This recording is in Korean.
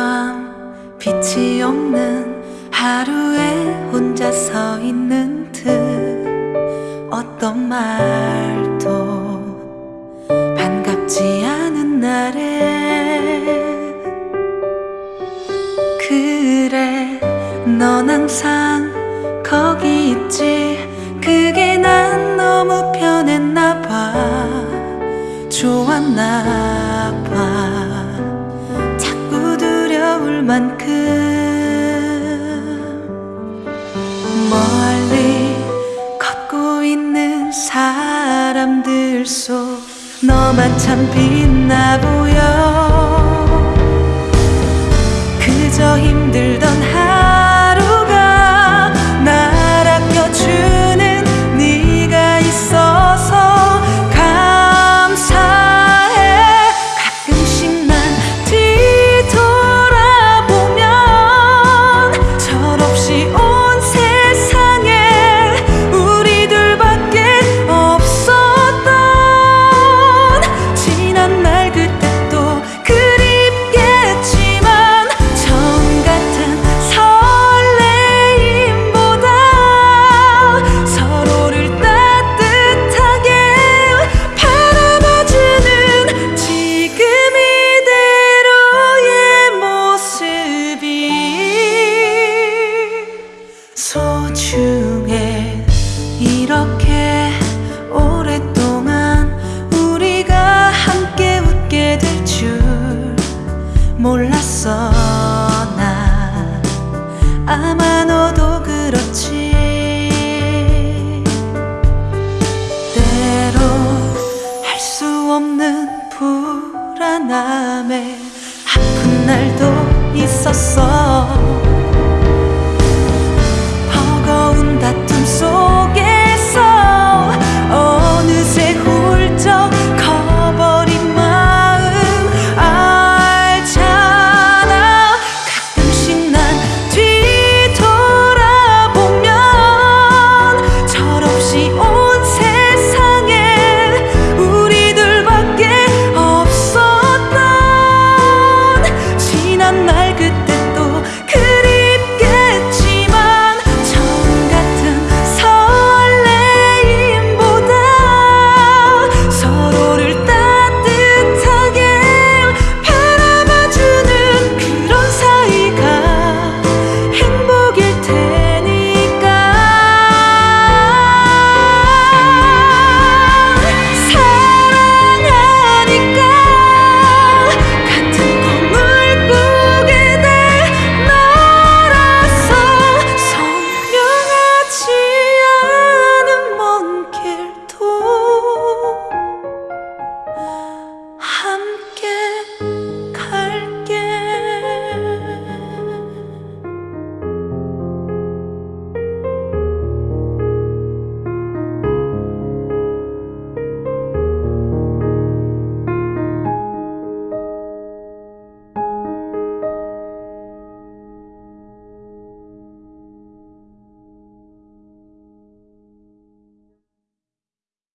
밤 빛이 없는 하루에 혼자 서 있는 듯 어떤 말도 반갑지 않은 날에 그래 넌 항상 거기 있지. 그게 난 너무 편했나 봐. 좋았나 봐 만큼 멀리 걷고 있는 사람들 속 너만 참 빛나 보여. 그저 힘들던 아마 너도 그렇지. 때로 할 수 없는 불안함에 아픈 날도 있었어